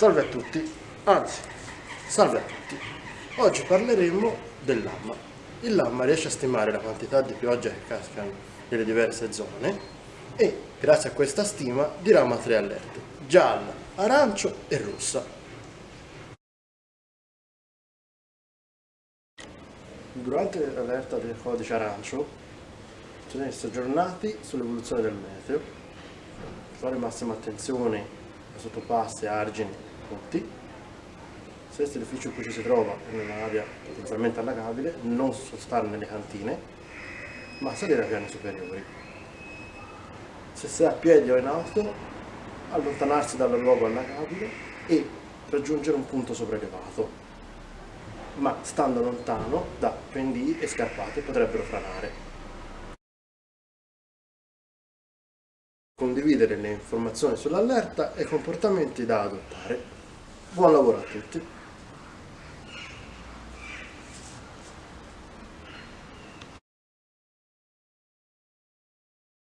Salve a tutti, anzi, salve a tutti. Oggi parleremo del lamma. Il lamma riesce a stimare la quantità di pioggia che casca nelle diverse zone e, grazie a questa stima, dirama tre allerte, gialla, arancio e rossa. Durante l'allerta del codice arancio, bisogna essere aggiornati sull'evoluzione del meteo, fare massima attenzione a sottopassi, argini tutti. Se l'edificio in cui ci si trova è un'area potenzialmente allagabile, non stare nelle cantine, ma salire a piani superiori. Se è a piedi o in auto, allontanarsi dal luogo allagabile e raggiungere un punto sopraelevato, ma stando lontano da pendii e scarpate potrebbero franare. Condividere le informazioni sull'allerta e i comportamenti da adottare. Buon lavoro a tutti!